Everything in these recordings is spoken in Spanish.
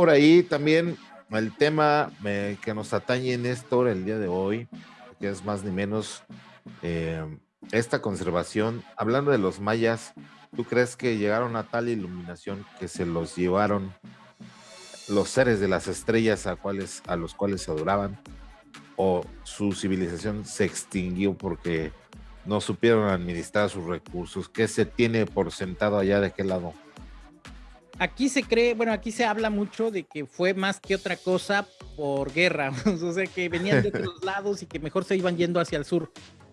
por ahí también el tema eh, que nos atañe Néstor el día de hoy, que es más ni menos eh, esta conservación. Hablando de los mayas, ¿tú crees que llegaron a tal iluminación que se los llevaron los seres de las estrellas a, cuales, a los cuales se adoraban? ¿O su civilización se extinguió porque no supieron administrar sus recursos? ¿Qué se tiene por sentado allá de aquel lado? Aquí se cree, bueno, aquí se habla mucho de que fue más que otra cosa por guerra, o sea, que venían de otros lados y que mejor se iban yendo hacia el sur.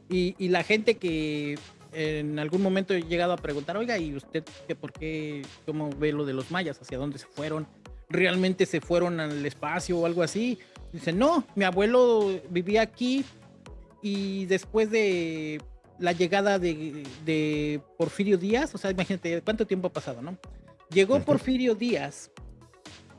Y, la gente que en algún momento he llegado a preguntar, oiga, ¿y usted qué, por qué, cómo ve lo de los mayas? ¿Hacia dónde se fueron? ¿Realmente se fueron al espacio o algo así? Dice, no, mi abuelo vivía aquí y después de la llegada de, de Porfirio Díaz, o sea, imagínate cuánto tiempo ha pasado, ¿no? Llegó Porfirio Díaz,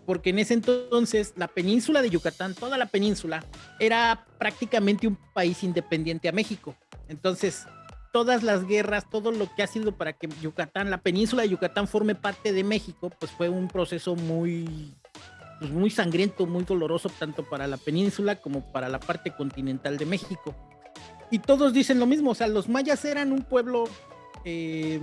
porque en ese entonces la península de Yucatán, toda la península, era prácticamente un país independiente a México. Entonces, todas las guerras, todo lo que ha sido para que Yucatán, la península de Yucatán forme parte de México, pues fue un proceso muy, pues muy sangriento, muy doloroso, tanto para la península como para la parte continental de México. Y todos dicen lo mismo, o sea, los mayas eran un pueblo eh,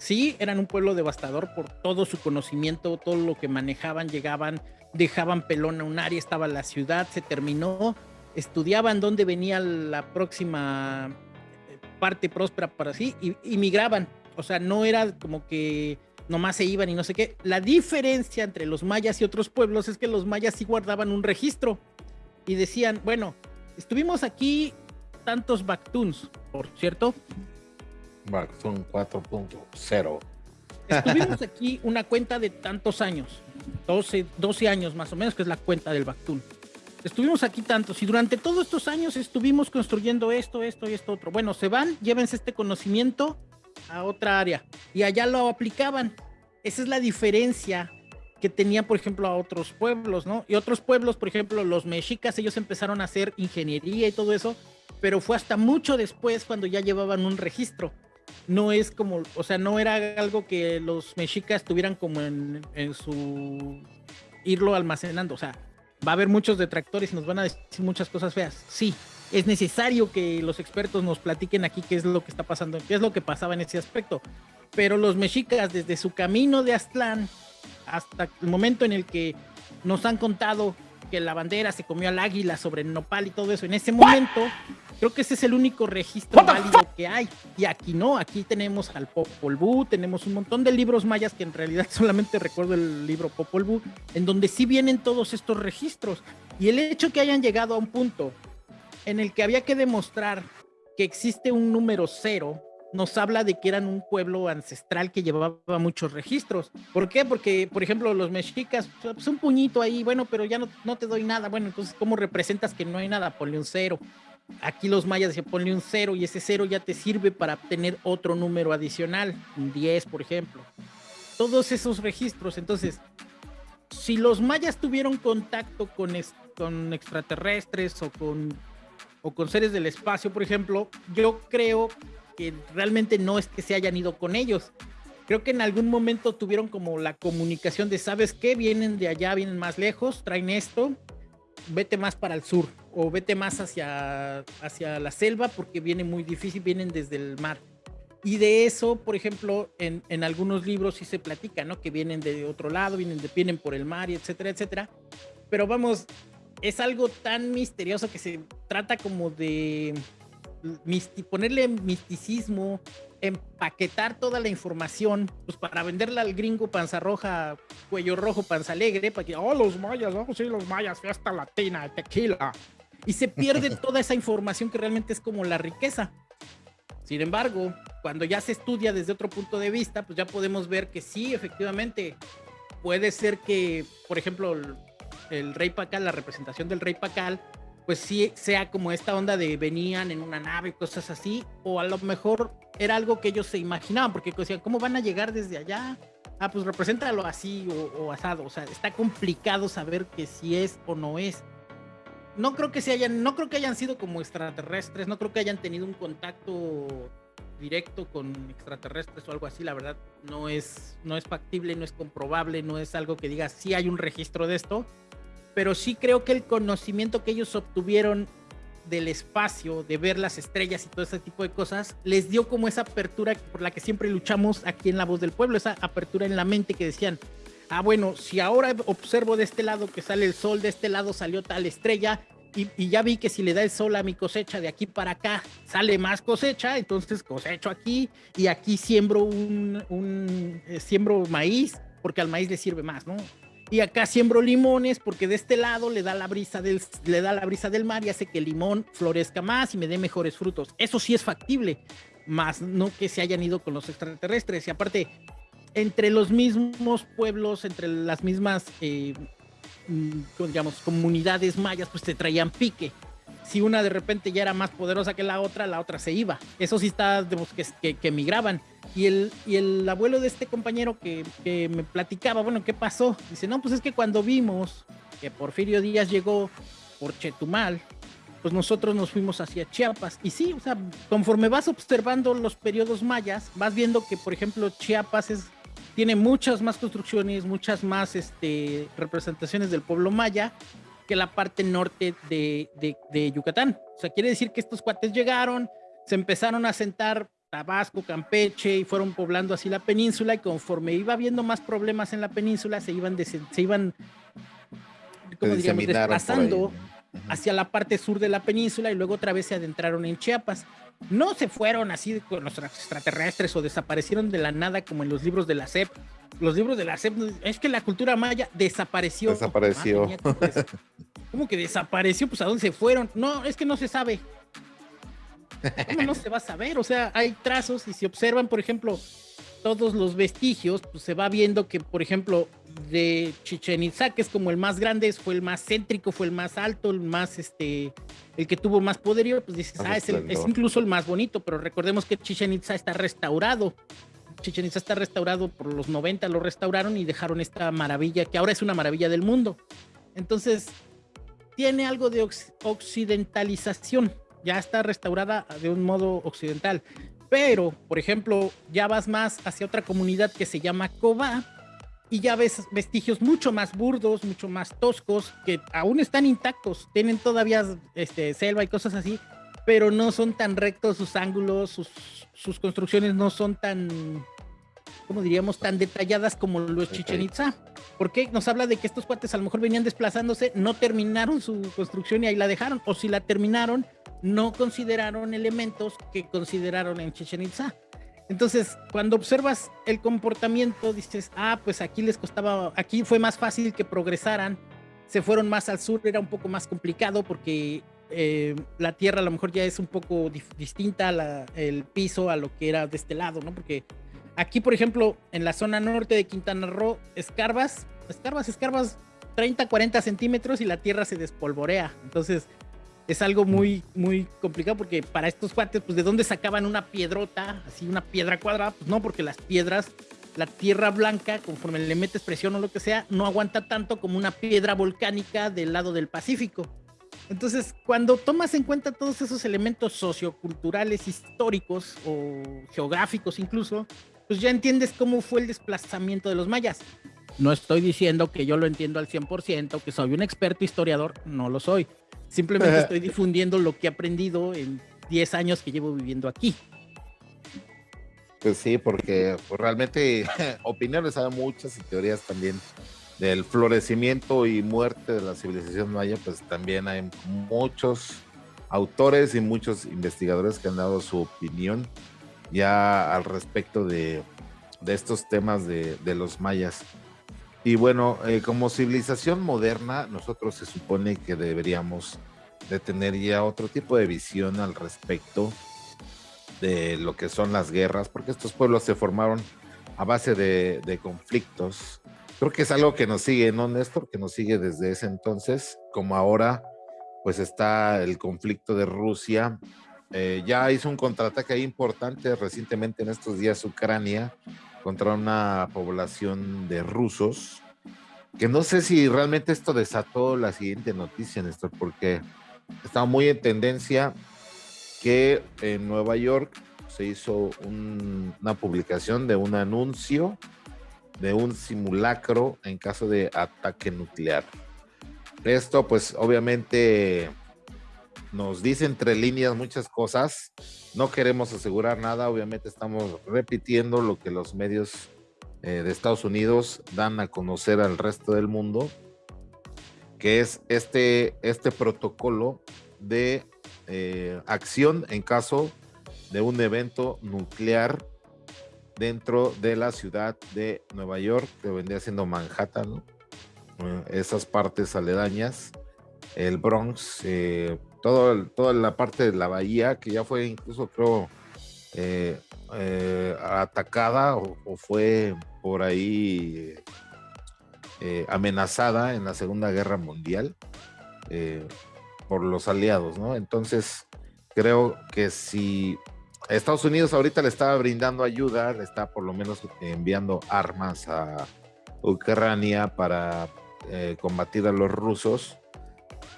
sí, eran un pueblo devastador por todo su conocimiento, todo lo que manejaban, llegaban, dejaban pelón a un área, estaba la ciudad, se terminó, estudiaban dónde venía la próxima eh, parte próspera para sí y, migraban. O sea, no era como que nomás se iban y no sé qué. La diferencia entre los mayas y otros pueblos es que los mayas sí guardaban un registro y decían, bueno, estuvimos aquí tantos Bactuns, por cierto, son 4.0. Estuvimos aquí una cuenta de tantos años, 12, 12 años más o menos, que es la cuenta del Bactún. Estuvimos aquí tantos y durante todos estos años estuvimos construyendo esto, esto y esto otro. Bueno, se van, llévense este conocimiento a otra área y allá lo aplicaban. Esa es la diferencia que tenía, por ejemplo, a otros pueblos, ¿no? Y otros pueblos, por ejemplo, los mexicas, ellos empezaron a hacer ingeniería y todo eso, pero fue hasta mucho después cuando ya llevaban un registro no es como, o sea, no era algo que los mexicas tuvieran como en, su irlo almacenando, o sea, va a haber muchos detractores y nos van a decir muchas cosas feas. Sí, es necesario que los expertos nos platiquen aquí qué es lo que está pasando, qué es lo que pasaba en ese aspecto. Pero los mexicas, desde su camino de Aztlán hasta el momento en el que nos han contado que la bandera se comió al águila sobre el nopal y todo eso, en ese momento Creo que ese es el único registro válido que hay. Y aquí no, aquí tenemos al Popol Vuh, tenemos un montón de libros mayas que en realidad solamente recuerdo el libro Popol Vuh, en donde sí vienen todos estos registros. Y el hecho que hayan llegado a un punto en el que había que demostrar que existe un número cero, nos habla de que eran un pueblo ancestral que llevaba muchos registros. ¿Por qué? Porque, por ejemplo, los mexicas, pues un puñito ahí, bueno, pero ya no, no te doy nada. Bueno, entonces, ¿cómo representas que no hay nada? Ponle un cero. Aquí los mayas se ponle un cero y ese cero ya te sirve para obtener otro número adicional, un 10 por ejemplo. Todos esos registros, entonces, si los mayas tuvieron contacto con, con extraterrestres o con, o con seres del espacio, por ejemplo, yo creo que realmente no es que se hayan ido con ellos. Creo que en algún momento tuvieron como la comunicación de, ¿sabes qué? Vienen de allá, vienen más lejos, traen esto, vete más para el sur o vete más hacia, hacia la selva porque viene muy difícil, vienen desde el mar. Y de eso, por ejemplo, en, en, algunos libros sí se platica, ¿no? Que vienen de otro lado, vienen, de, vienen por el mar y etcétera, etcétera. Pero vamos, es algo tan misterioso que se trata como de ponerle misticismo, empaquetar toda la información, pues para venderla al gringo panza roja, cuello rojo, panza alegre, para que, oh, los mayas, oh, sí, los mayas, fiesta latina, tequila. Y se pierde toda esa información que realmente es como la riqueza. Sin embargo, cuando ya se estudia desde otro punto de vista, pues ya podemos ver que sí, efectivamente, puede ser que, por ejemplo, el, el rey Pacal, la representación del rey Pacal, pues sí sea como esta onda de venían en una nave, cosas así, o a lo mejor era algo que ellos se imaginaban, porque decían, ¿cómo van a llegar desde allá? Ah, pues represéntalo así o, asado, o sea, está complicado saber que si es o no es. No creo que se hayan, no creo que hayan sido como extraterrestres, no creo que hayan tenido un contacto directo con extraterrestres o algo así, la verdad no es, no es factible, no es comprobable, no es algo que diga si hay un registro de esto, pero sí creo que el conocimiento que ellos obtuvieron del espacio, de ver las estrellas y todo ese tipo de cosas, les dio como esa apertura por la que siempre luchamos aquí en La Voz del Pueblo, esa apertura en la mente que decían, ah, bueno, si ahora observo de este lado que sale el sol, de este lado salió tal estrella, y, ya vi que si le da el sol a mi cosecha de aquí para acá, sale más cosecha, entonces cosecho aquí y aquí siembro un, un eh, siembro maíz, porque al maíz le sirve más, ¿no? Y acá siembro limones porque de este lado le da la brisa del, le da la brisa del mar y hace que el limón florezca más y me dé mejores frutos. Eso sí es factible, más no que se hayan ido con los extraterrestres. Y aparte, entre los mismos pueblos, entre las mismas eh, mm, digamos, comunidades mayas, pues se traían pique. Si una de repente ya era más poderosa que la otra, la otra se iba. Eso sí está, digamos, que, que, que migraban. Y el, y el abuelo de este compañero que, me platicaba, bueno, ¿qué pasó? Dice, no, pues es que cuando vimos que Porfirio Díaz llegó por Chetumal, pues nosotros nos fuimos hacia Chiapas. Y sí, o sea, conforme vas observando los periodos mayas, vas viendo que, por ejemplo, Chiapas es tiene muchas más construcciones, muchas más este, representaciones del pueblo maya que la parte norte de, de, Yucatán. O sea, quiere decir que estos cuates llegaron, se empezaron a sentar Tabasco, Campeche y fueron poblando así la península y conforme iba habiendo más problemas en la península se iban, se iban como diríamos, desplazando hacia la parte sur de la península y luego otra vez se adentraron en Chiapas no se fueron así con los extraterrestres o desaparecieron de la nada como en los libros de la SEP. Los libros de la SEP, es que la cultura maya desapareció. Desapareció. ¿Cómo que desapareció? Pues a dónde se fueron. No, es que no se sabe. ¿Cómo no se va a saber? O sea, hay trazos y si observan, por ejemplo, todos los vestigios, pues se va viendo que, por ejemplo, de Chichen Itza, que es como el más grande, fue el más céntrico, fue el más alto, el más, este, el que tuvo más poderío, pues dices, ah, es, incluso el más bonito, pero recordemos que Chichen Itza está restaurado. Chichen Itza está restaurado por los 90, lo restauraron y dejaron esta maravilla, que ahora es una maravilla del mundo. Entonces, tiene algo de occidentalización, ya está restaurada de un modo occidental. Pero, por ejemplo, ya vas más hacia otra comunidad que se llama Cobá y ya ves vestigios mucho más burdos, mucho más toscos, que aún están intactos, tienen todavía este, selva y cosas así, pero no son tan rectos sus ángulos, sus, sus construcciones no son tan, ¿cómo diríamos?, tan detalladas como los Chichen Itza. Porque nos habla de que estos cuates a lo mejor venían desplazándose, no terminaron su construcción y ahí la dejaron, o si la terminaron, no consideraron elementos que consideraron en Chichen Itza. Entonces, cuando observas el comportamiento, dices, ah, pues aquí les costaba, aquí fue más fácil que progresaran, se fueron más al sur, era un poco más complicado porque eh, la tierra a lo mejor ya es un poco distinta, la, el piso a lo que era de este lado, ¿no? Porque aquí, por ejemplo, en la zona norte de Quintana Roo, escarbas, escarbas, escarbas 30, 40 centímetros y la tierra se despolvorea. Entonces, es algo muy, muy complicado porque para estos cuates, pues de dónde sacaban una piedrota, así una piedra cuadrada, pues no, porque las piedras, la tierra blanca, conforme le metes presión o lo que sea, no aguanta tanto como una piedra volcánica del lado del Pacífico. Entonces, cuando tomas en cuenta todos esos elementos socioculturales, históricos o geográficos incluso, pues ya entiendes cómo fue el desplazamiento de los mayas. No estoy diciendo que yo lo entiendo al 100%, que soy un experto historiador, no lo soy. Simplemente estoy difundiendo lo que he aprendido en 10 años que llevo viviendo aquí. Pues sí, porque pues, realmente opiniones hay muchas y teorías también del florecimiento y muerte de la civilización maya, pues también hay muchos autores y muchos investigadores que han dado su opinión ya al respecto de, de estos temas de, de, los mayas. Y bueno, eh, como civilización moderna, nosotros se supone que deberíamos de tener ya otro tipo de visión al respecto de lo que son las guerras, porque estos pueblos se formaron a base de, conflictos. Creo que es algo que nos sigue, ¿no, Néstor? Que nos sigue desde ese entonces, como ahora, pues está el conflicto de Rusia. Eh, ya hizo un contraataque importante recientemente en estos días Ucrania contra una población de rusos, que no sé si realmente esto desató la siguiente noticia, Néstor, porque estaba muy en tendencia que en Nueva York se hizo una publicación de un anuncio de un simulacro en caso de ataque nuclear. Esto pues obviamente nos dice entre líneas muchas cosas. No queremos asegurar nada, obviamente estamos repitiendo lo que los medios eh, de Estados Unidos dan a conocer al resto del mundo, que es este, este protocolo de eh, acción en caso de un evento nuclear dentro de la ciudad de Nueva York, que vendría siendo Manhattan, eh, esas partes aledañas, el Bronx, toda la parte de la bahía, que ya fue incluso, creo, eh, atacada o, fue por ahí amenazada en la Segunda Guerra Mundial por los aliados, ¿no? Entonces, creo que si Estados Unidos ahorita le está brindando ayuda, le está por lo menos enviando armas a Ucrania para eh, combatir a los rusos.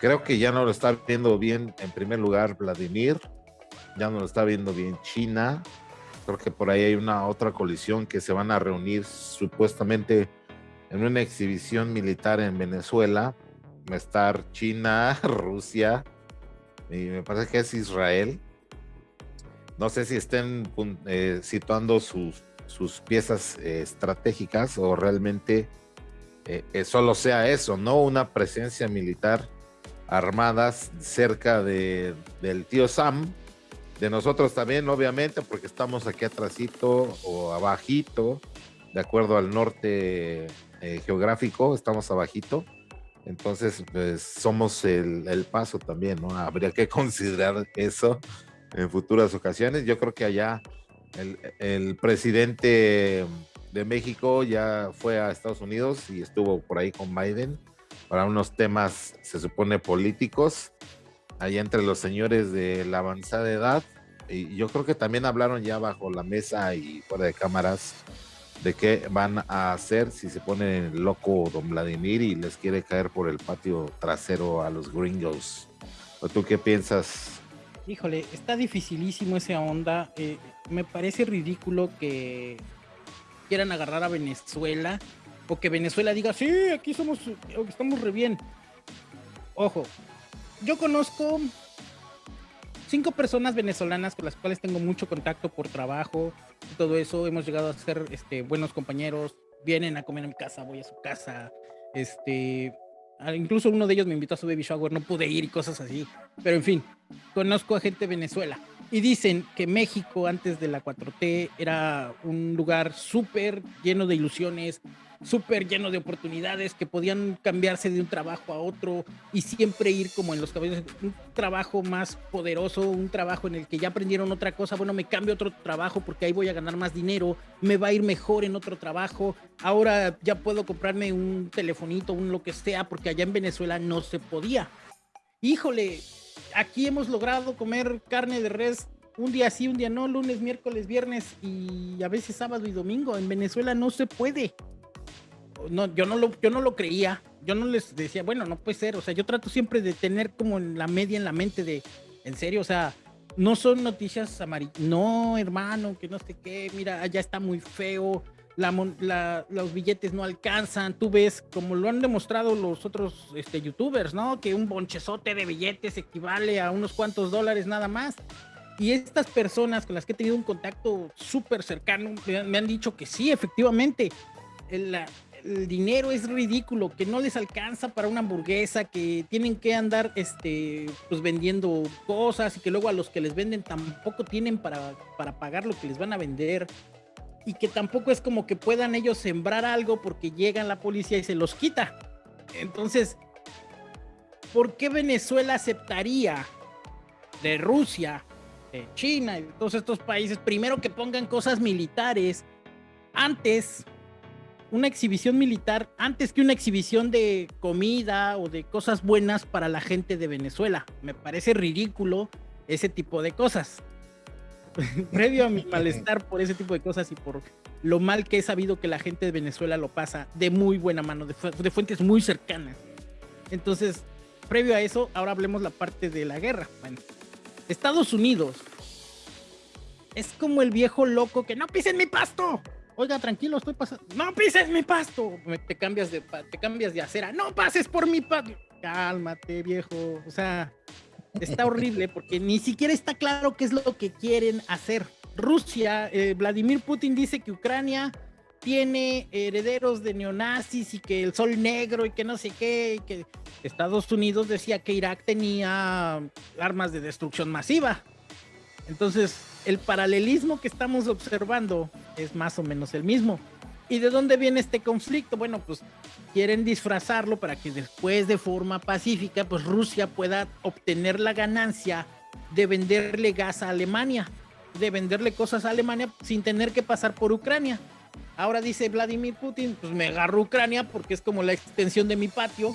Creo que ya no lo está viendo bien, en primer lugar, Vladimir, ya no lo está viendo bien China. Creo que por ahí hay una otra colisión que se van a reunir supuestamente en una exhibición militar en Venezuela. Va a estar China, Rusia y me parece que es Israel no sé si estén eh, situando sus, sus piezas eh, estratégicas o realmente eh, solo sea eso, no una presencia militar armadas cerca de, del tío Sam, de nosotros también, obviamente, porque estamos aquí atrásito o abajito, de acuerdo al norte geográfico, estamos abajito. Entonces, pues somos el, el, paso también, ¿no? Habría que considerar eso en futuras ocasiones. Yo creo que allá el, presidente de México ya fue a Estados Unidos y estuvo por ahí con Biden para unos temas, se supone, políticos, allá entre los señores de la avanzada edad. Y yo creo que también hablaron ya bajo la mesa y fuera de cámaras de qué van a hacer si se pone loco don Vladimir y les quiere caer por el patio trasero a los gringos. ¿O tú qué piensas, Híjole, está dificilísimo esa onda. Eh, me parece ridículo que quieran agarrar a Venezuela o que Venezuela diga, sí, aquí somos, estamos re bien. Ojo, yo conozco cinco personas venezolanas con las cuales tengo mucho contacto por trabajo todo eso. Hemos llegado a ser este, buenos compañeros. Vienen a comer en mi casa, voy a su casa. Este, incluso uno de ellos me invitó a su baby shower, no pude ir y cosas así. Pero en fin, conozco a gente Venezuela. Y dicen que México antes de la 4T era un lugar súper lleno de ilusiones, súper lleno de oportunidades que podían cambiarse de un trabajo a otro y siempre ir como en los caballos, un trabajo más poderoso, un trabajo en el que ya aprendieron otra cosa, bueno, me cambio otro trabajo porque ahí voy a ganar más dinero, me va a ir mejor en otro trabajo, ahora ya puedo comprarme un telefonito, un lo que sea, porque allá en Venezuela no se podía. Híjole, aquí hemos logrado comer carne de res un día sí, un día no, lunes, miércoles, viernes y a veces sábado y domingo. En Venezuela no se puede no, yo no lo, yo no lo creía. Yo no les decía, bueno, no puede ser. O sea, yo trato siempre de tener como en la media en la mente de, en serio, o sea, no son noticias amarillas. No, hermano, que no sé qué. Mira, allá está muy feo. La, los billetes no alcanzan. Tú ves, como lo han demostrado los otros este, youtubers, ¿no? Que un bonchezote de billetes equivale a unos cuantos dólares nada más. Y estas personas con las que he tenido un contacto súper cercano me han dicho que sí, efectivamente, la, el dinero es ridículo, que no les alcanza para una hamburguesa, que tienen que andar este, pues vendiendo cosas y que luego a los que les venden tampoco tienen para, para pagar lo que les van a vender y que tampoco es como que puedan ellos sembrar algo porque llega la policía y se los quita. Entonces, ¿por qué Venezuela aceptaría de Rusia, de China y de todos estos países primero que pongan cosas militares antes una exhibición militar antes que una exhibición de comida o de cosas buenas para la gente de Venezuela. Me parece ridículo ese tipo de cosas. Previo a mi malestar por ese tipo de cosas y por lo mal que he sabido que la gente de Venezuela lo pasa de muy buena mano, de, fuentes muy cercanas. Entonces, previo a eso, ahora hablemos la parte de la guerra. Bueno, Estados Unidos es como el viejo loco que no pisen mi pasto. Oiga, tranquilo, estoy pasando. No pises mi pasto. te cambias de te cambias de acera. No pases por mi pasto. Cálmate, viejo. O sea, está horrible porque ni siquiera está claro qué es lo que quieren hacer. Rusia, eh, Vladimir Putin dice que Ucrania tiene herederos de neonazis y que el sol negro y que no sé qué, y que Estados Unidos decía que Irak tenía armas de destrucción masiva. Entonces, el paralelismo que estamos observando es más o menos el mismo. ¿Y de dónde viene este conflicto? Bueno, pues quieren disfrazarlo para que después de forma pacífica, pues Rusia pueda obtener la ganancia de venderle gas a Alemania, de venderle cosas a Alemania sin tener que pasar por Ucrania. Ahora dice Vladimir Putin, pues me agarro Ucrania porque es como la extensión de mi patio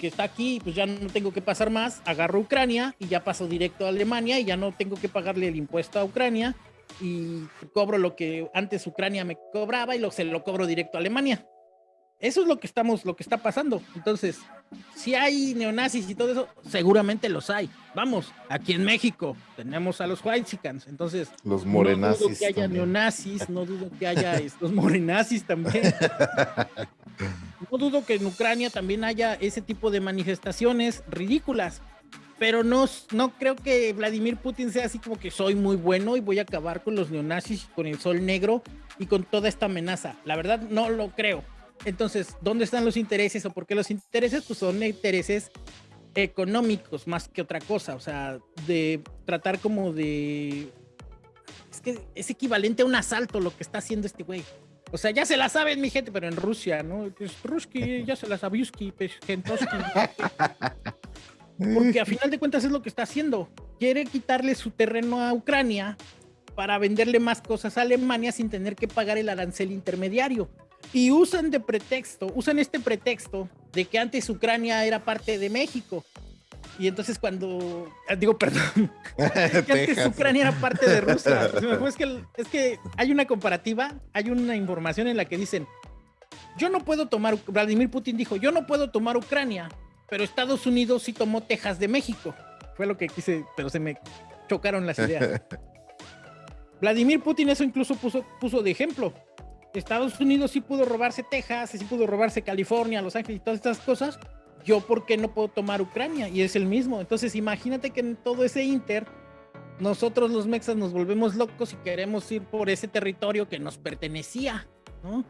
que está aquí, pues ya no tengo que pasar más, agarro Ucrania y ya paso directo a Alemania y ya no tengo que pagarle el impuesto a Ucrania y cobro lo que antes Ucrania me cobraba y lo, se lo cobro directo a Alemania. Eso es lo que estamos, lo que está pasando. Entonces, si hay neonazis y todo eso, seguramente los hay. Vamos, aquí en México tenemos a los whitexicans, entonces los morenazis. No dudo que haya neonazis, no dudo que haya estos morenazis también. No dudo que en Ucrania también haya ese tipo de manifestaciones ridículas, pero no, no creo que Vladimir Putin sea así como que soy muy bueno y voy a acabar con los neonazis, con el sol negro y con toda esta amenaza. La verdad no lo creo. Entonces, ¿dónde están los intereses o por qué los intereses? Pues son intereses económicos más que otra cosa, o sea, de tratar como de... Es que es equivalente a un asalto lo que está haciendo este güey. O sea, ya se la saben mi gente, pero en Rusia, ¿no? Pues Ruski, ya se la sabiuski, pues, Porque a final de cuentas es lo que está haciendo. Quiere quitarle su terreno a Ucrania para venderle más cosas a Alemania sin tener que pagar el arancel intermediario y usan de pretexto, usan este pretexto de que antes Ucrania era parte de México. Y entonces cuando, ah, digo, perdón, que antes Ucrania era parte de Rusia. Es que, es que hay una comparativa, hay una información en la que dicen, yo no puedo tomar, Vladimir Putin dijo, yo no puedo tomar Ucrania, pero Estados Unidos sí tomó Texas de México. Fue lo que quise, pero se me chocaron las ideas. Vladimir Putin eso incluso puso, puso de ejemplo. Estados Unidos sí pudo robarse Texas, sí pudo robarse California, Los Ángeles y todas estas cosas, yo por qué no puedo tomar Ucrania y es el mismo. Entonces imagínate que en todo ese inter nosotros los mexas nos volvemos locos y queremos ir por ese territorio que nos pertenecía, ¿no?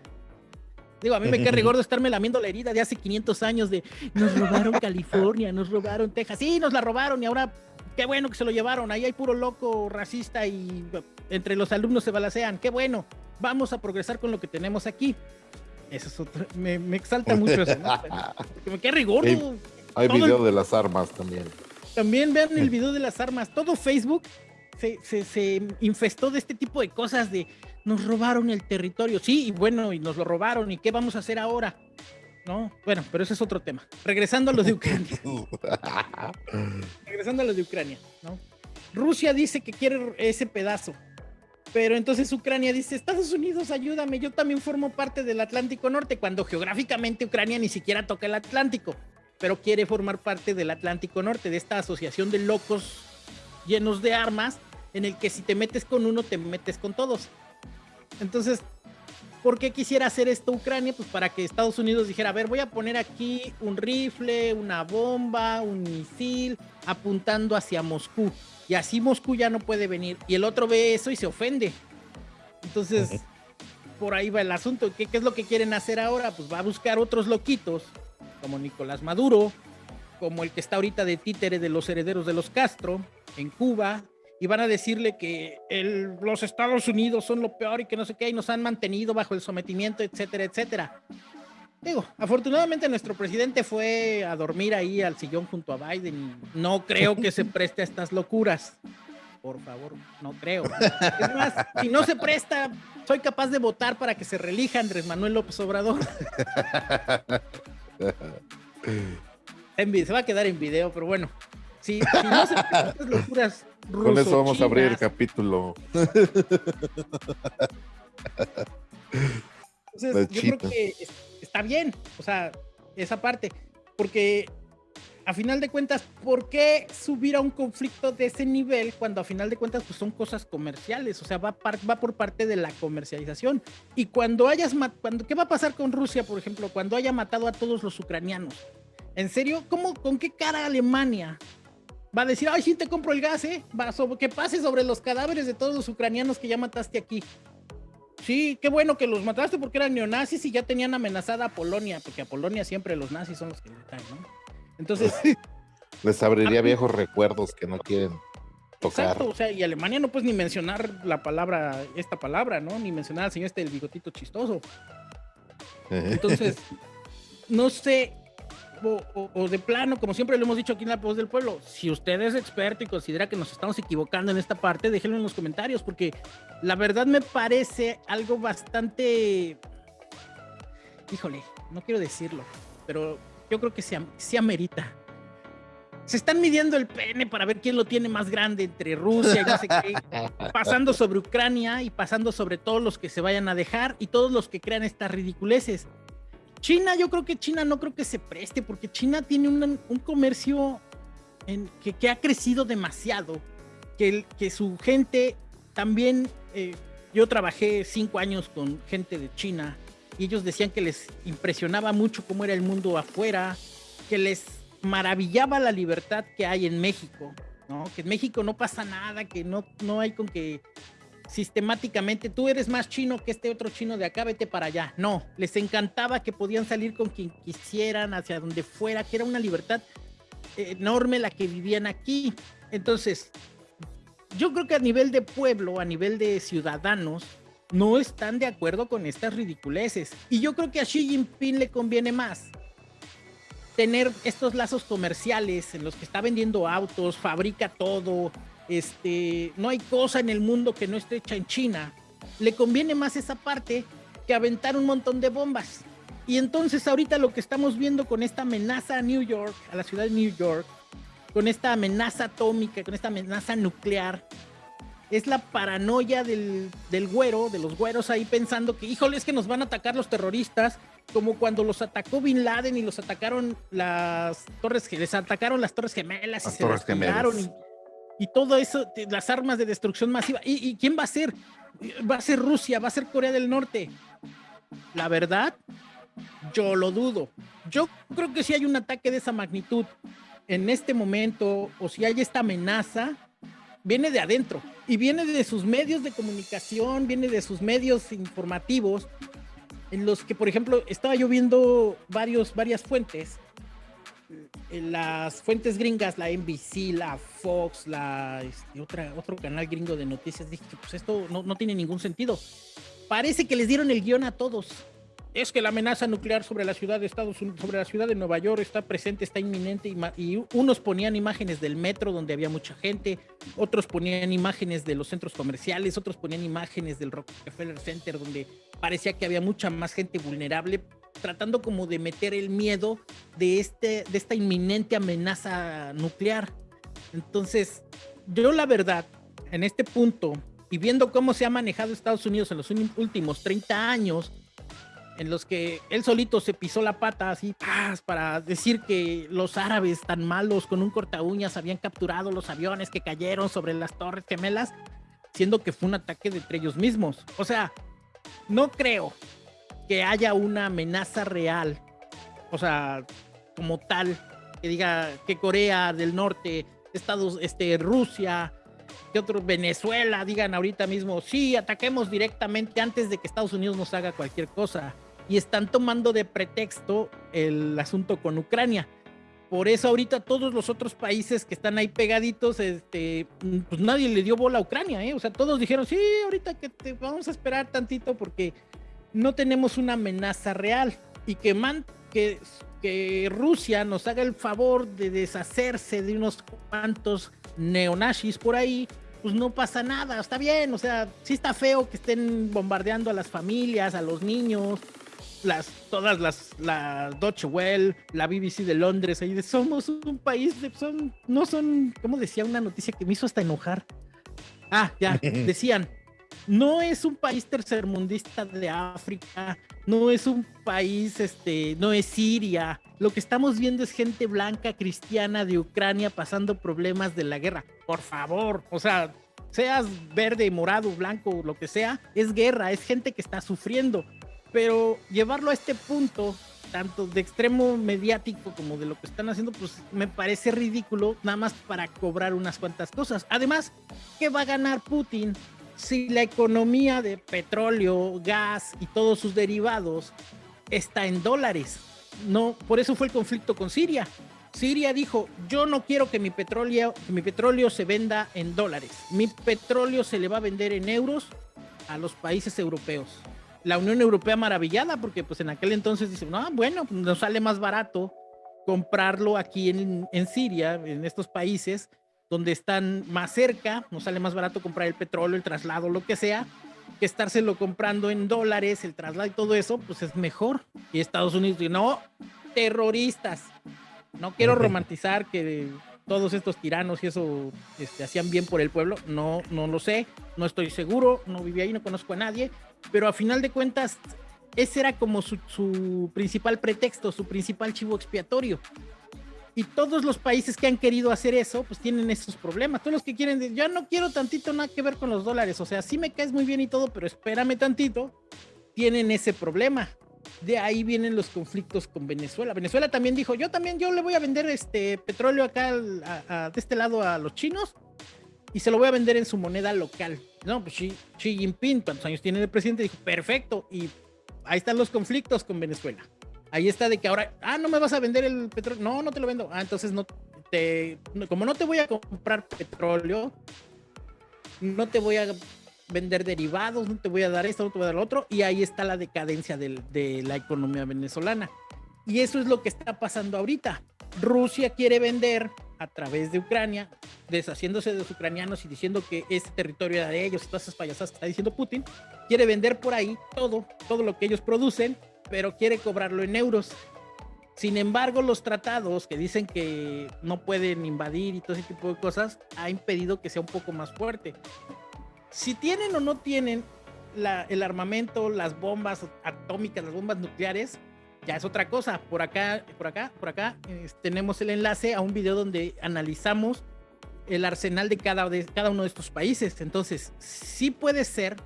Digo, a mí me queda gordo estarme lamiendo la herida de hace 500 años de nos robaron California, nos robaron Texas. Sí, nos la robaron y ahora qué bueno que se lo llevaron. Ahí hay puro loco racista y entre los alumnos se balacean. Qué bueno vamos a progresar con lo que tenemos aquí. Eso es otro, me, exalta mucho eso, Porque me queda rigor. Hay, video de las armas también. También vean el video de las armas. Todo Facebook se, se, infestó de este tipo de cosas de nos robaron el territorio. Sí, y bueno, y nos lo robaron. ¿Y qué vamos a hacer ahora? ¿no? Bueno, pero ese es otro tema. Regresando a lo de Ucrania. Regresando a lo de Ucrania, ¿no? Rusia dice que quiere ese pedazo. Pero entonces Ucrania dice, Estados Unidos, ayúdame, yo también formo parte del Atlántico Norte, cuando geográficamente Ucrania ni siquiera toca el Atlántico, pero quiere formar parte del Atlántico Norte, de esta asociación de locos llenos de armas, en el que si te metes con uno, te metes con todos. Entonces, ¿por qué quisiera hacer esto Ucrania? Pues para que Estados Unidos dijera, a ver, voy a poner aquí un rifle, una bomba, un misil, apuntando hacia Moscú y así Moscú ya no puede venir. Y el otro ve eso y se ofende. Entonces, por ahí va el asunto. ¿Qué, es lo que quieren hacer ahora? Pues va a buscar otros loquitos, como Nicolás Maduro, como el que está ahorita de títere de los herederos de los Castro en Cuba, y van a decirle que los Estados Unidos son lo peor y que no sé qué, y nos han mantenido bajo el sometimiento, etcétera, etcétera. Digo, afortunadamente nuestro presidente fue a dormir ahí al sillón junto a Biden y no creo que se preste a estas locuras. Por favor, no creo. Es más, si no se presta, soy capaz de votar para que se relija Andrés Manuel López Obrador. se va a quedar en video, pero bueno. Si, no se presta estas locuras Con eso vamos a abrir el capítulo. Entonces, yo creo que está bien, o sea, esa parte, porque a final de cuentas, ¿por qué subir a un conflicto de ese nivel cuando a final de cuentas pues, son cosas comerciales? O sea, va, va por parte de la comercialización. Y cuando hayas, cuando, ¿qué va a pasar con Rusia, por ejemplo, cuando haya matado a todos los ucranianos? ¿En serio? ¿Cómo, con qué cara Alemania va a decir, ay, sí te compro el gas, ¿eh? Va que pase sobre los cadáveres de todos los ucranianos que ya mataste aquí. Sí, qué bueno que los mataste porque eran neonazis y ya tenían amenazada a Polonia, porque a Polonia siempre los nazis son los que le ¿no? Entonces. Les abriría viejos recuerdos que no quieren tocar. Exacto, o sea, y Alemania no puedes ni mencionar la palabra, esta palabra, ¿no? Ni mencionar al señor este del bigotito chistoso. Entonces, no sé, o, de plano, como siempre lo hemos dicho aquí en La Voz del Pueblo, si usted es experto y considera que nos estamos equivocando en esta parte, déjenlo en los comentarios, porque la verdad me parece algo bastante... Híjole, no quiero decirlo, pero yo creo que se, se amerita. Se están midiendo el pene para ver quién lo tiene más grande entre Rusia y no sé qué, pasando sobre Ucrania y pasando sobre todos los que se vayan a dejar y todos los que crean estas ridiculeces. China, yo creo que China no creo que se preste, porque China tiene un, comercio en, que, ha crecido demasiado, que, su gente también, eh, yo trabajé cinco años con gente de China y ellos decían que les impresionaba mucho cómo era el mundo afuera, que les maravillaba la libertad que hay en México, ¿no? Que en México no pasa nada, que no, no hay con que sistemáticamente tú eres más chino que este otro chino de acá, vete para allá. No, les encantaba que podían salir con quien quisieran, hacia donde fuera, que era una libertad enorme la que vivían aquí. Entonces, yo creo que a nivel de pueblo, a nivel de ciudadanos, no están de acuerdo con estas ridiculeces. Y yo creo que a Xi Jinping le conviene más tener estos lazos comerciales en los que está vendiendo autos, fabrica todo, este, no hay cosa en el mundo que no esté hecha en China. Le conviene más esa parte que aventar un montón de bombas. Y entonces ahorita lo que estamos viendo con esta amenaza a New York, a la ciudad de New York, con esta amenaza atómica, con esta amenaza nuclear, es la paranoia del, del güero, de los güeros ahí pensando que, híjole, es que nos van a atacar los terroristas, como cuando los atacó Bin Laden y los atacaron las torres, les atacaron las torres gemelas y se despegaron y y todo eso, las armas de destrucción masiva. ¿Y, quién va a ser? Va a ser Rusia, va a ser Corea del Norte. La verdad, yo lo dudo. Yo creo que si hay un ataque de esa magnitud en este momento, o si hay esta amenaza, viene de adentro y viene de sus medios de comunicación, viene de sus medios informativos, en los que, por ejemplo, estaba yo viendo varios, varias fuentes las fuentes gringas, la NBC, la Fox, la este, otra, otro canal gringo de noticias, dije pues esto no, no, tiene ningún sentido. Parece que les dieron el guion a todos. Es que la amenaza nuclear sobre la ciudad de Estados Unidos, sobre la ciudad de Nueva York está presente, está inminente y unos ponían imágenes del metro donde había mucha gente, otros ponían imágenes de los centros comerciales, otros ponían imágenes del Rockefeller Center donde parecía que había mucha más gente vulnerable, tratando como de meter el miedo de, este, de esta inminente amenaza nuclear. Entonces, yo la verdad, en este punto, y viendo cómo se ha manejado Estados Unidos en los últimos 30 años, en los que él solito se pisó la pata así para decir que los árabes tan malos con un corta uñas habían capturado los aviones que cayeron sobre las torres gemelas, siendo que fue un ataque entre ellos mismos. O sea, no creo que haya una amenaza real, o sea, como tal, que diga que Corea del Norte, Estados, este, Rusia, que otro Venezuela digan ahorita mismo, sí, ataquemos directamente antes de que Estados Unidos nos haga cualquier cosa. Y están tomando de pretexto el asunto con Ucrania. Por eso ahorita todos los otros países que están ahí pegaditos, este, pues nadie le dio bola a Ucrania, ¿eh? O sea, todos dijeron, sí, ahorita que te vamos a esperar tantito porque no tenemos una amenaza real y que, man, que, que Rusia nos haga el favor de deshacerse de unos cuantos neonazis por ahí, pues no pasa nada, está bien, o sea, sí está feo que estén bombardeando a las familias, a los niños, las, todas las, la Deutsche Welle, la BBC de Londres, ahí de somos un país, de, son, no son, como decía una noticia que me hizo hasta enojar. Ah, ya, decían, no es un país tercermundista de África, no es un país, este, no es Siria. Lo que estamos viendo es gente blanca cristiana de Ucrania pasando problemas de la guerra. Por favor, o sea, seas verde, morado, blanco, lo que sea, es guerra, es gente que está sufriendo. Pero llevarlo a este punto, tanto de extremo mediático como de lo que están haciendo, pues me parece ridículo, nada más para cobrar unas cuantas cosas. Además, ¿qué va a ganar Putin si la economía de petróleo, gas y todos sus derivados está en dólares. No, por eso fue el conflicto con Siria. Siria dijo, yo no quiero que mi petróleo, mi petróleo se venda en dólares. Mi petróleo se le va a vender en euros a los países europeos. La Unión Europea maravillada porque pues en aquel entonces dice, no, bueno, nos sale más barato comprarlo aquí en, en Siria, en estos países, donde están más cerca, nos sale más barato comprar el petróleo, el traslado, lo que sea, que estárselo comprando en dólares, el traslado y todo eso, pues es mejor. Y Estados Unidos dice, no, terroristas. No quiero romantizar que todos estos tiranos y eso este, hacían bien por el pueblo. No, no lo sé, no estoy seguro, no viví ahí, no conozco a nadie, pero a final de cuentas, ese era como su, su principal pretexto, su principal chivo expiatorio. Y todos los países que han querido hacer eso, pues tienen esos problemas. Todos los que quieren, yo no quiero tantito nada que ver con los dólares. O sea, sí me caes muy bien y todo, pero espérame tantito. Tienen ese problema. De ahí vienen los conflictos con Venezuela. Venezuela también dijo, yo también, yo le voy a vender este petróleo acá de este lado a los chinos y se lo voy a vender en su moneda local. No, pues Xi, Xi Jinping, ¿cuántos años tiene el presidente? Dijo, perfecto. Y ahí están los conflictos con Venezuela. Ahí está de que ahora, ah, no me vas a vender el petróleo. No, no te lo vendo. Ah, entonces no te, como no te voy a comprar petróleo, no te voy a vender derivados, no te voy a dar esto, no te voy a dar lo otro. Y ahí está la decadencia de la economía venezolana. Y eso es lo que está pasando ahorita. Rusia quiere vender a través de Ucrania, deshaciéndose de los ucranianos y diciendo que ese territorio era de ellos todas esas payasadas que está diciendo Putin, quiere vender por ahí todo, todo lo que ellos producen pero quiere cobrarlo en euros. Sin embargo, los tratados que dicen que no pueden invadir y todo ese tipo de cosas, ha impedido que sea un poco más fuerte. Si tienen o no tienen el armamento, las bombas atómicas, las bombas nucleares, ya es otra cosa. Por acá, por acá, por acá tenemos el enlace a un video donde analizamos el arsenal de cada, de cada uno de estos países. Entonces, sí puede ser.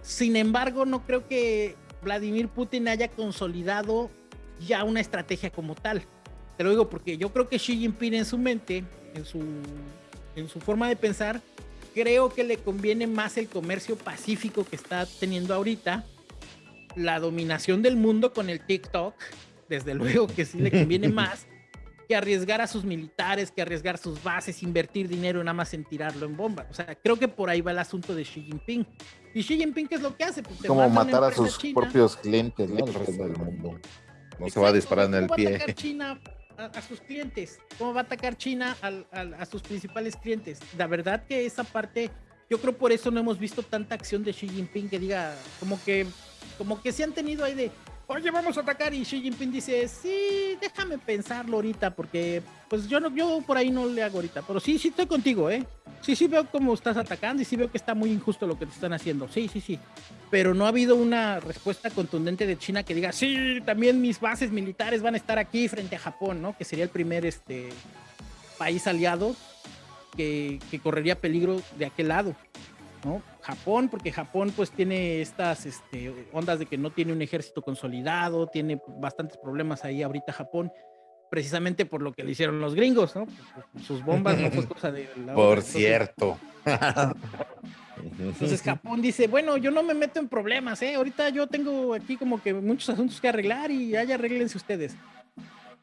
Sin embargo, no creo que Vladimir Putin haya consolidado ya una estrategia como tal. Te lo digo porque yo creo que Xi Jinping en su mente, en su, en su forma de pensar, creo que le conviene más el comercio pacífico que está teniendo ahorita, la dominación del mundo con el TikTok, desde luego que sí le conviene más que arriesgar a sus militares, que arriesgar sus bases, invertir dinero nada más en tirarlo en bomba. O sea, creo que por ahí va el asunto de Xi Jinping. ¿Y Xi Jinping qué es lo que hace? Pues Como matar a sus propios clientes, ¿no? El resto del mundo. No se va a disparar en el ¿Cómo pie. Va a atacar China a, sus clientes? ¿Cómo va a atacar China a sus principales clientes? La verdad que esa parte, yo creo por eso no hemos visto tanta acción de Xi Jinping que diga, como que, como que se han tenido ahí de, oye, vamos a atacar. Y Xi Jinping dice, sí, déjame pensarlo ahorita, porque pues yo no, yo por ahí no le hago ahorita. Pero sí, sí estoy contigo, ¿eh? Sí, sí veo cómo estás atacando y sí veo que está muy injusto lo que te están haciendo. Sí, sí, sí. Pero no ha habido una respuesta contundente de China que diga, sí, también mis bases militares van a estar aquí frente a Japón, ¿no? Que sería el primer este, país aliado que, que correría peligro de aquel lado. ¿no? Japón, porque Japón pues tiene estas este, ondas de que no tiene un ejército consolidado, tiene bastantes problemas ahí ahorita Japón, precisamente por lo que le hicieron los gringos, ¿no? Sus bombas no fue cosa de... por cierto. Entonces Japón dice, bueno, yo no me meto en problemas, ¿eh? Ahorita yo tengo aquí como que muchos asuntos que arreglar y allá arreglense ustedes.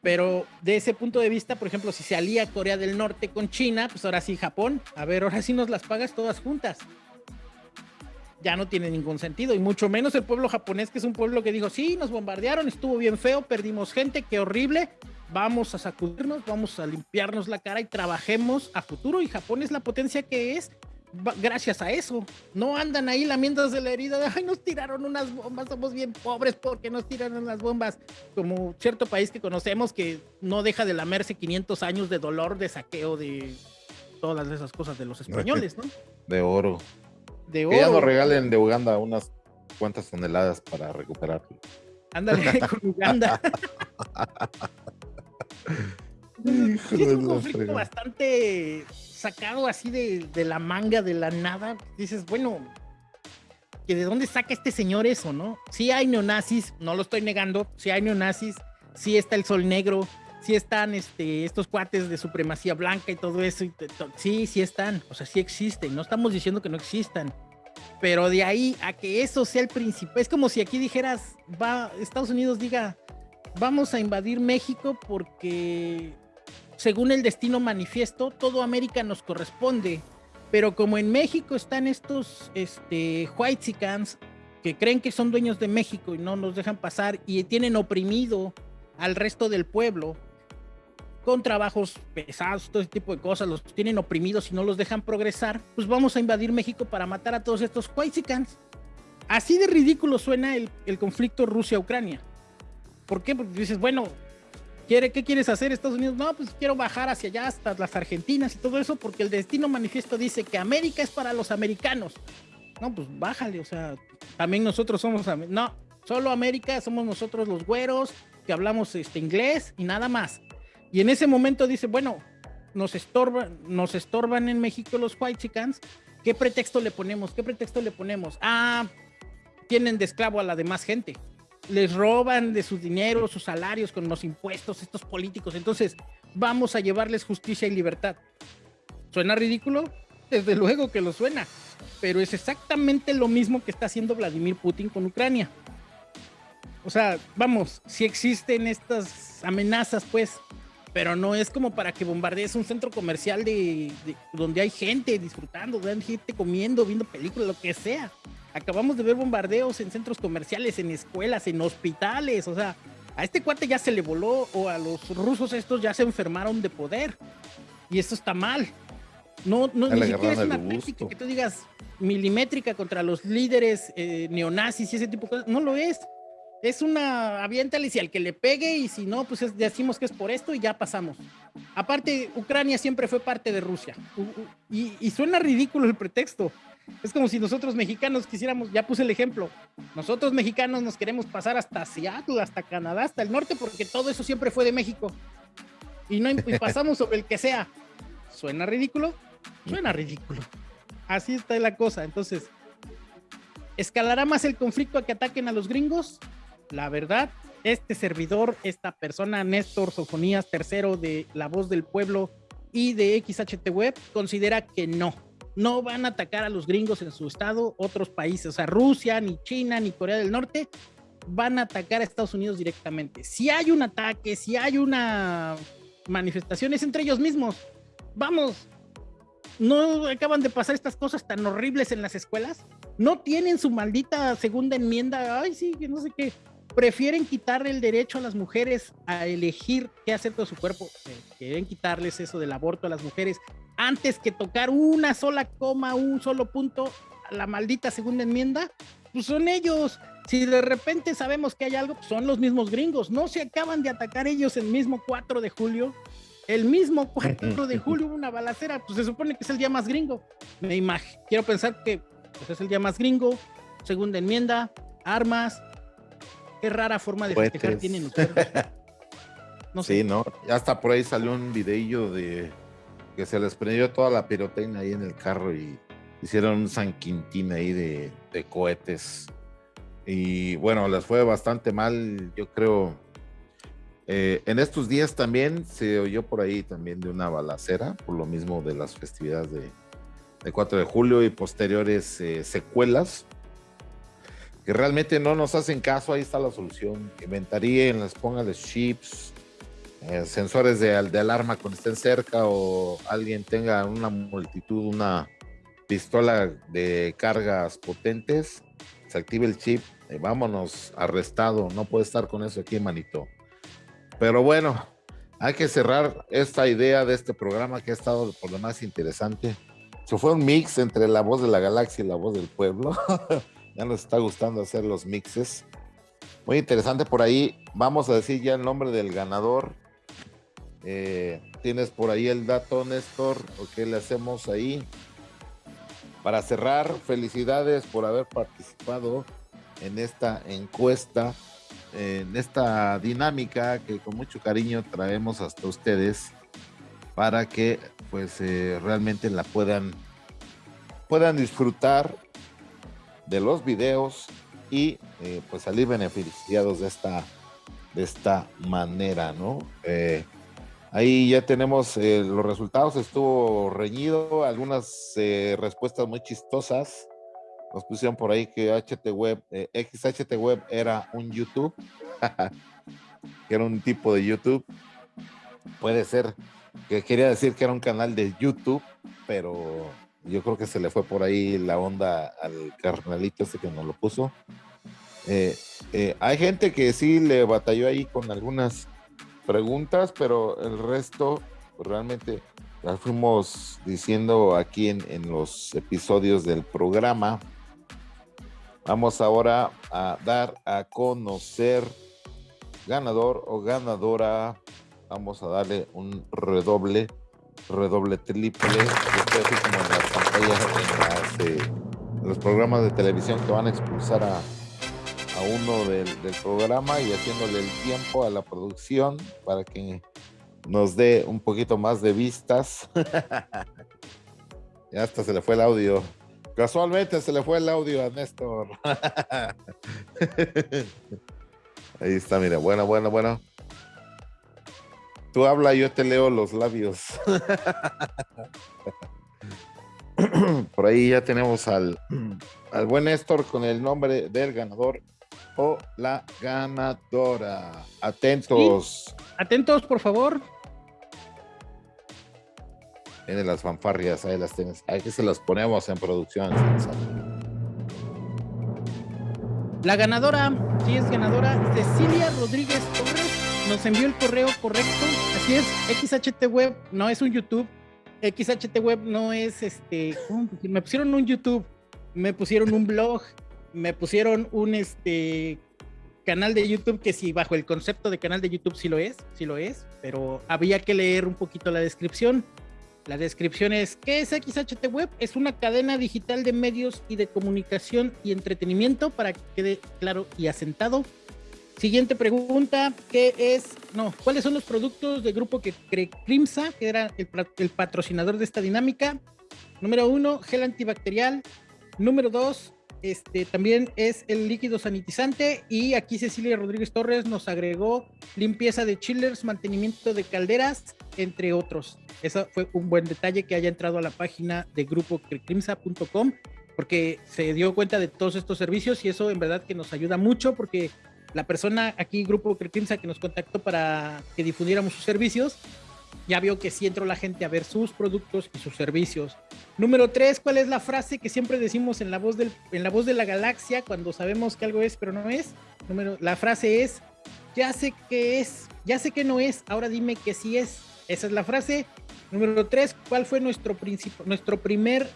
Pero de ese punto de vista, por ejemplo, si se alía Corea del Norte con China, pues ahora sí Japón, a ver, ahora sí nos las pagas todas juntas ya no tiene ningún sentido, y mucho menos el pueblo japonés, que es un pueblo que dijo, sí, nos bombardearon, estuvo bien feo, perdimos gente, qué horrible, vamos a sacudirnos, vamos a limpiarnos la cara y trabajemos a futuro, y Japón es la potencia que es gracias a eso. No andan ahí lamiéndose la herida de, ay, nos tiraron unas bombas, somos bien pobres porque nos tiraron las bombas, como cierto país que conocemos que no deja de lamerse 500 años de dolor, de saqueo, de todas esas cosas de los españoles, ¿no? De oro. De oro. Que ya nos regalen de Uganda unas cuantas toneladas para recuperarlo. Ándale con Uganda. es un conflicto bastante sacado así de, de, la manga, de la nada. Dices, bueno, que de dónde saca este señor eso, ¿no? Sí hay neonazis, no lo estoy negando, sí hay neonazis, sí está el sol negro, sí están este, estos cuates de supremacía blanca y todo eso, sí, sí están, o sea, sí existen, no estamos diciendo que no existan, pero de ahí a que eso sea el principal, es como si aquí dijeras, va, Estados Unidos diga, vamos a invadir México porque según el destino manifiesto, todo América nos corresponde. Pero como en México están estos este, whitesicans que creen que son dueños de México y no nos dejan pasar y tienen oprimido al resto del pueblo con trabajos pesados, todo ese tipo de cosas, los tienen oprimidos y no los dejan progresar, pues vamos a invadir México para matar a todos estos whitesicans. Así de ridículo suena el, el conflicto Rusia-Ucrania. ¿Por qué? Porque dices, bueno, ¿quiere, ¿qué quieres hacer Estados Unidos? No, pues quiero bajar hacia allá hasta las Argentinas y todo eso porque el destino manifiesto dice que América es para los americanos. No, pues bájale, o sea, también nosotros somos, no, solo América somos nosotros los güeros que hablamos este inglés y nada más. Y en ese momento dice, bueno, nos estorban, nos estorban en México los white chickens, ¿qué pretexto le ponemos? ¿Qué pretexto le ponemos? Ah, tienen de esclavo a la demás gente les roban de su dinero, sus salarios con los impuestos, estos políticos. Entonces, vamos a llevarles justicia y libertad. ¿Suena ridículo? Desde luego que lo suena, pero es exactamente lo mismo que está haciendo Vladimir Putin con Ucrania. O sea, vamos, si existen estas amenazas, pues, pero no es como para que bombardees un centro comercial de, donde hay gente disfrutando, donde hay gente comiendo, viendo películas, lo que sea. Acabamos de ver bombardeos en centros comerciales, en escuelas, en hospitales. O sea, a este cuate ya se le voló o a los rusos estos ya se enfermaron de poder. Y esto está mal. No, no ni siquiera es una táctica que tú digas milimétrica contra los líderes eh, neonazis y ese tipo de cosas. No lo es. Es una aviéntale si al que le pegue y si no, pues decimos que es por esto y ya pasamos. Aparte, Ucrania siempre fue parte de Rusia. y, y suena ridículo el pretexto. Es como si nosotros mexicanos quisiéramos, ya puse el ejemplo, nosotros mexicanos nos queremos pasar hasta Seattle, hasta Canadá, hasta el norte, porque todo eso siempre fue de México. Y, no, pasamos sobre el que sea. ¿Suena ridículo? Suena ridículo. Así está la cosa. Entonces, ¿escalará más el conflicto a que ataquen a los gringos? La verdad, este servidor, esta persona, Néstor Sofonías III de La Voz del Pueblo y de XHT Web, considera que no no van a atacar a los gringos en su estado, otros países, o sea, Rusia, ni China, ni Corea del Norte, van a atacar a Estados Unidos directamente. Si hay un ataque, si hay una manifestación, es entre ellos mismos. Vamos, no acaban de pasar estas cosas tan horribles en las escuelas. No tienen su maldita segunda enmienda. Ay, sí, que no sé qué prefieren quitarle el derecho a las mujeres a elegir qué hacer con su cuerpo, eh, quieren quitarles eso del aborto a las mujeres antes que tocar una sola coma, un solo punto, la maldita segunda enmienda, pues son ellos. Si de repente sabemos que hay algo, pues son los mismos gringos. No se acaban de atacar ellos el mismo 4 de julio. El mismo 4 de julio una balacera, pues se supone que es el día más gringo. Me imagino, quiero pensar que pues, es el día más gringo, segunda enmienda, armas, Qué rara forma de festejar tienen ustedes. No sé. Sí, ¿no? Hasta por ahí salió un videillo de que se les prendió toda la pirotecnia ahí en el carro y hicieron un San Quintín ahí de, cohetes. Y bueno, les fue bastante mal, yo creo. Eh, en estos días también se oyó por ahí también de una balacera, por lo mismo de las festividades de, 4 de julio y posteriores eh, secuelas que realmente no nos hacen caso, ahí está la solución. Inventaríen, les pónganles chips, eh, sensores de, alarma cuando estén cerca o alguien tenga una multitud, una pistola de cargas potentes, se active el chip, y vámonos, arrestado, no puede estar con eso aquí, manito. Pero bueno, hay que cerrar esta idea de este programa que ha estado por lo más interesante. Se fue un mix entre la voz de la galaxia y la voz del pueblo. Ya nos está gustando hacer los mixes. Muy interesante por ahí. Vamos a decir ya el nombre del ganador. Eh, ¿Tienes por ahí el dato, Néstor? ¿O qué le hacemos ahí? para cerrar, felicidades por haber participado en esta encuesta, en esta dinámica que con mucho cariño traemos hasta ustedes para que pues eh, realmente la puedan puedan disfrutar de los videos y eh, pues salir beneficiados de esta de esta manera, ¿no? Eh, ahí ya tenemos los resultados, estuvo reñido, algunas respuestas muy chistosas. Nos pusieron por ahí que Web, XHT Web era un YouTube, que era un tipo de YouTube. Puede ser que quería decir que era un canal de YouTube, pero yo creo que se le fue por ahí la onda al carnalito ese que nos lo puso. Eh, eh, hay gente que sí le batalló ahí con algunas preguntas, pero el resto pues, realmente las fuimos diciendo aquí en, los episodios del programa. Vamos ahora a dar a conocer ganador o ganadora vamos a darle un redoble, redoble triple, esto así eh, los programas de televisión que van a expulsar a, a uno del, programa y haciéndole el tiempo a la producción para que nos dé un poquito más de vistas. ya hasta se le fue el audio. Casualmente se le fue el audio a Néstor. Ahí está, mira, bueno, bueno, bueno. Tú habla, yo te leo los labios. Por ahí ya tenemos al, al buen Néstor con el nombre del ganador o la ganadora. Atentos. Atentos, por favor. Tienen las fanfarrias, ahí las tienes. Aquí se las ponemos en producción. La ganadora, sí es ganadora, Cecilia Rodríguez Torres nos envió el correo correcto. Así es, XHT Web no es un YouTube. XHT Web no es este. Me pusieron un YouTube, me pusieron un blog, me pusieron un este canal de YouTube que sí, bajo el concepto de canal de YouTube sí lo es, sí lo es, pero había que leer un poquito la descripción. La descripción es, ¿qué es XHT Web? Es una cadena digital de medios y de comunicación y entretenimiento para que quede claro y asentado Siguiente pregunta, ¿qué es, no, cuáles son los productos del grupo que Crimsa, que era el, patrocinador de esta dinámica? Número uno, gel antibacterial. Número dos, este también es el líquido sanitizante. Y aquí Cecilia Rodríguez Torres nos agregó limpieza de chillers, mantenimiento de calderas, entre otros. Eso fue un buen detalle que haya entrado a la página de grupo porque se dio cuenta de todos estos servicios y eso en verdad que nos ayuda mucho porque la persona aquí, Grupo Crimsa, que nos contactó para que difundiéramos sus servicios, ya vio que sí entró la gente a ver sus productos y sus servicios. Número tres, ¿cuál es la frase que siempre decimos en la voz, del, en la, voz de la galaxia cuando sabemos que algo es pero no es? Número, la frase es, ya sé que es, ya sé que no es, ahora dime que sí es. Esa es la frase. Número tres, ¿cuál fue nuestro, nuestro primer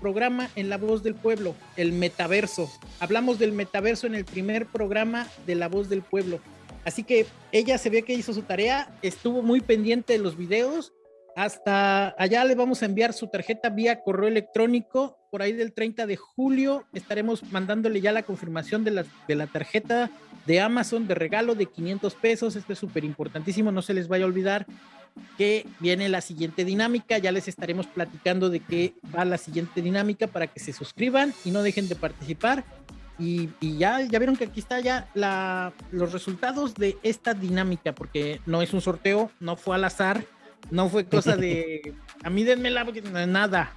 programa en La Voz del Pueblo, el metaverso. Hablamos del metaverso en el primer programa de La Voz del Pueblo. Así que ella se ve que hizo su tarea, estuvo muy pendiente de los videos. Hasta allá le vamos a enviar su tarjeta vía correo electrónico. Por ahí del 30 de julio estaremos mandándole ya la confirmación de la, de la tarjeta de Amazon de regalo de 500 pesos. Esto es súper importantísimo, no se les vaya a olvidar que viene la siguiente dinámica. Ya les estaremos platicando de qué va la siguiente dinámica para que se suscriban y no dejen de participar. Y, ya, ya vieron que aquí está ya la, los resultados de esta dinámica, porque no es un sorteo, no fue al azar, no fue cosa de a mí denmela, porque nada.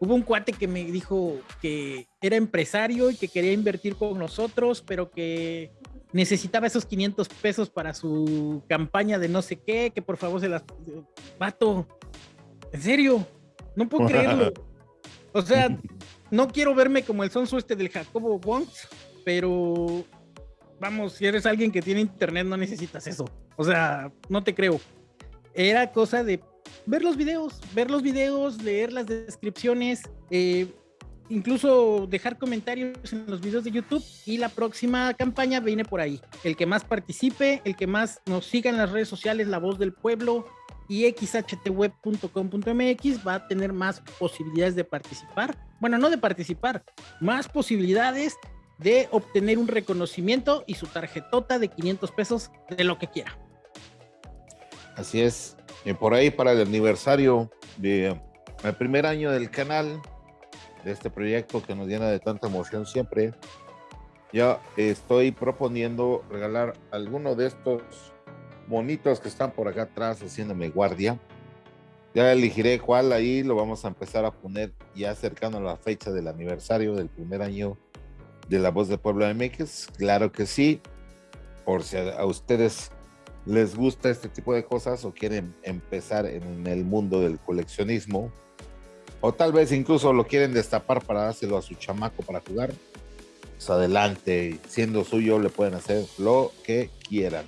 Hubo un cuate que me dijo que era empresario y que quería invertir con nosotros, pero que necesitaba esos 500 pesos para su campaña de no sé qué, que por favor se las... Vato, en serio, no puedo creerlo. O sea, no quiero verme como el sonso este del Jacobo Wongs, pero vamos, si eres alguien que tiene internet no necesitas eso. O sea, no te creo. Era cosa de ver los videos, ver los videos, leer las descripciones, eh, incluso dejar comentarios en los videos de YouTube y la próxima campaña viene por ahí. El que más participe, el que más nos siga en las redes sociales, La Voz del Pueblo, y xhtweb.com.mx va a tener más posibilidades de participar. Bueno, no de participar, más posibilidades de obtener un reconocimiento y su tarjetota de 500 pesos de lo que quiera. Así es. Y por ahí para el aniversario de el primer año del canal, de este proyecto que nos llena de tanta emoción siempre, ya estoy proponiendo regalar alguno de estos monitos que están por acá atrás haciéndome guardia. Ya elegiré cuál ahí lo vamos a empezar a poner ya cercano a la fecha del aniversario del primer año de La Voz del Pueblo MX. Claro que sí. Por si a, ustedes les gusta este tipo de cosas o quieren empezar en el mundo del coleccionismo, o tal vez incluso lo quieren destapar para dárselo a su chamaco para jugar, pues adelante, siendo suyo le pueden hacer lo que quieran.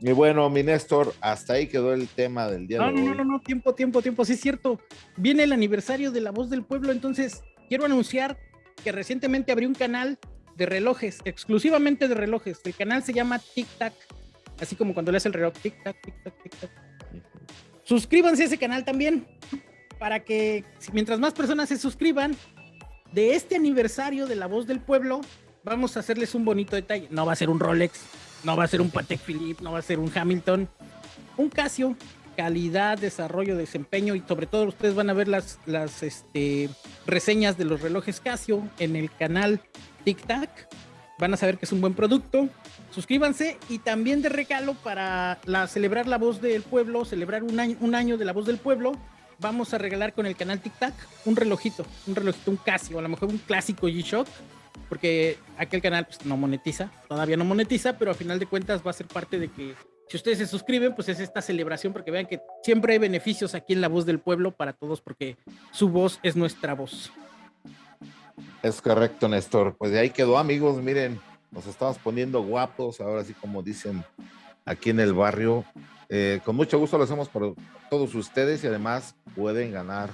Y bueno, mi Néstor, hasta ahí quedó el tema del día de hoy. No, no, no, tiempo, tiempo, tiempo, sí es cierto. Viene el aniversario de La Voz del Pueblo, entonces quiero anunciar que recientemente abrió un canal de relojes, exclusivamente de relojes. El canal se llama Tic Tac, así como cuando le hace el reloj Tic Tac, Tic Tac, Tic Tac. Suscríbanse a ese canal también, para que mientras más personas se suscriban, de este aniversario de La Voz del Pueblo, vamos a hacerles un bonito detalle. No va a ser un Rolex, no va a ser un Patek Philippe, no va a ser un Hamilton, un Casio, calidad, desarrollo, desempeño y sobre todo ustedes van a ver las, las este, reseñas de los relojes Casio en el canal Tic Tac. Van a saber que es un buen producto. Suscríbanse y también de regalo para celebrar la voz del pueblo, celebrar un año, un año de la voz del pueblo. Vamos a regalar con el canal Tic Tac un relojito, un relojito, un Casio, a lo mejor un clásico G-Shock porque aquel canal pues, no monetiza, todavía no monetiza, pero a final de cuentas va a ser parte de que si ustedes se suscriben, pues es esta celebración, porque vean que siempre hay beneficios aquí en La Voz del Pueblo para todos, porque su voz es nuestra voz. Es correcto, Néstor. Pues de ahí quedó, amigos. Miren, nos estamos poniendo guapos, ahora sí como dicen aquí en el barrio. Eh, con mucho gusto lo hacemos por todos ustedes y además pueden ganar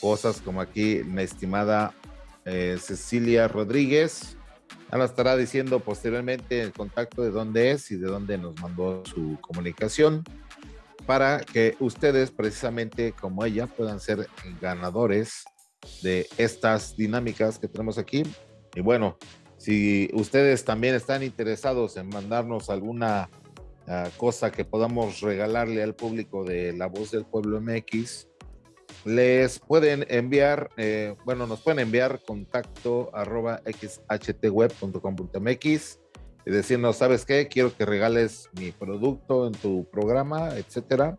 cosas como aquí mi estimada eh, Cecilia Rodríguez. Ana estará diciendo posteriormente el contacto de dónde es y de dónde nos mandó su comunicación para que ustedes precisamente como ella puedan ser ganadores de estas dinámicas que tenemos aquí. Y bueno, si ustedes también están interesados en mandarnos alguna ah, cosa que podamos regalarle al público de La Voz del Pueblo MX, les pueden enviar, eh, bueno, nos pueden enviar contacto arroba xhtweb.com.mx y decirnos, ¿sabes qué? Quiero que regales mi producto en tu programa, etcétera.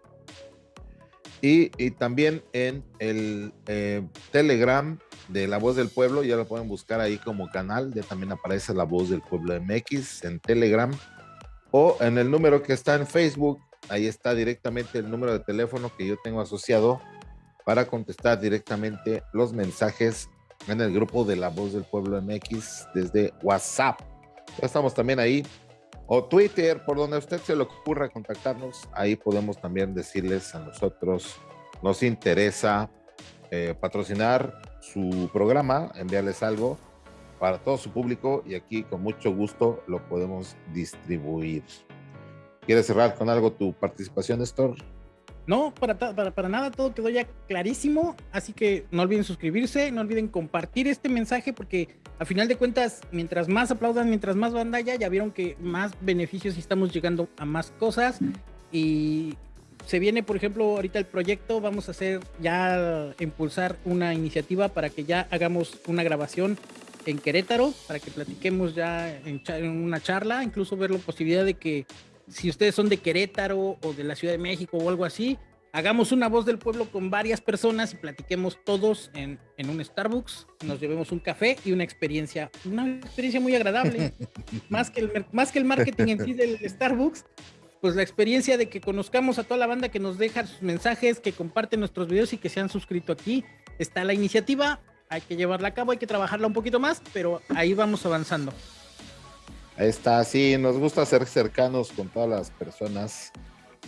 Y, también en el eh, Telegram de La Voz del Pueblo, ya lo pueden buscar ahí como canal, ya también aparece La Voz del Pueblo MX en Telegram o en el número que está en Facebook, ahí está directamente el número de teléfono que yo tengo asociado para contestar directamente los mensajes en el grupo de La Voz del Pueblo MX desde WhatsApp. Ya estamos también ahí. O Twitter, por donde usted se le ocurra contactarnos, ahí podemos también decirles a nosotros, nos interesa eh, patrocinar su programa, enviarles algo para todo su público y aquí con mucho gusto lo podemos distribuir. ¿Quieres cerrar con algo tu participación, Néstor? No, para, para, para, nada, todo quedó ya clarísimo. Así que no olviden suscribirse, no olviden compartir este mensaje, porque a final de cuentas, mientras más aplaudan, mientras más banda haya, ya vieron que más beneficios estamos llegando a más cosas. Y se viene, por ejemplo, ahorita el proyecto, vamos a hacer ya impulsar una iniciativa para que ya hagamos una grabación en Querétaro, para que platiquemos ya en, en una charla, incluso ver la posibilidad de que si ustedes son de Querétaro o de la Ciudad de México o algo así, hagamos una voz del pueblo con varias personas y platiquemos todos en, un Starbucks, nos llevemos un café y una experiencia, una experiencia muy agradable, más, que el, más que el marketing en sí del Starbucks, pues la experiencia de que conozcamos a toda la banda que nos deja sus mensajes, que comparten nuestros videos y que se han suscrito aquí. Está la iniciativa, hay que llevarla a cabo, hay que trabajarla un poquito más, pero ahí vamos avanzando. Ahí está, sí, nos gusta ser cercanos con todas las personas.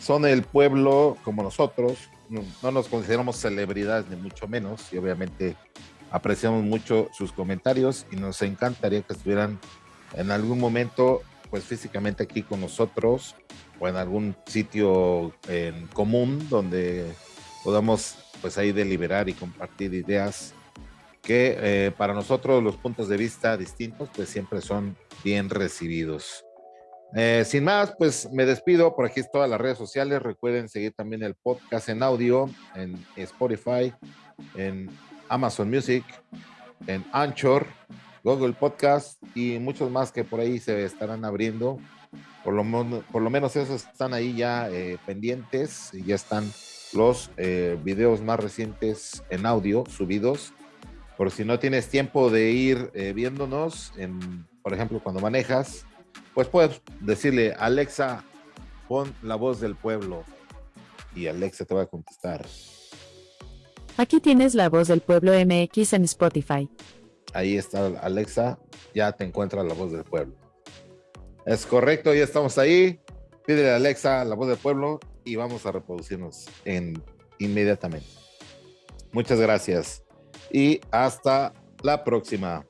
Son el pueblo como nosotros, no, nos consideramos celebridades ni mucho menos y obviamente apreciamos mucho sus comentarios y nos encantaría que estuvieran en algún momento pues físicamente aquí con nosotros o en algún sitio en común donde podamos pues ahí deliberar y compartir ideas que eh, para nosotros los puntos de vista distintos pues siempre son bien recibidos. Eh, sin más, pues me despido. Por aquí es todas las redes sociales. Recuerden seguir también el podcast en audio, en Spotify, en Amazon Music, en Anchor, Google Podcast y muchos más que por ahí se estarán abriendo. Por lo, por lo menos esos están ahí ya eh, pendientes y ya están los eh, videos más recientes en audio subidos. Por si no tienes tiempo de ir viéndonos, en, por ejemplo, cuando manejas, pues puedes decirle, Alexa, pon la voz del pueblo. Y Alexa te va a contestar. Aquí tienes la voz del pueblo MX en Spotify. Ahí está Alexa, ya te encuentra la voz del pueblo. Es correcto, ya estamos ahí. Pídele a Alexa la voz del pueblo y vamos a reproducirnos en, inmediatamente. Muchas gracias y hasta la próxima.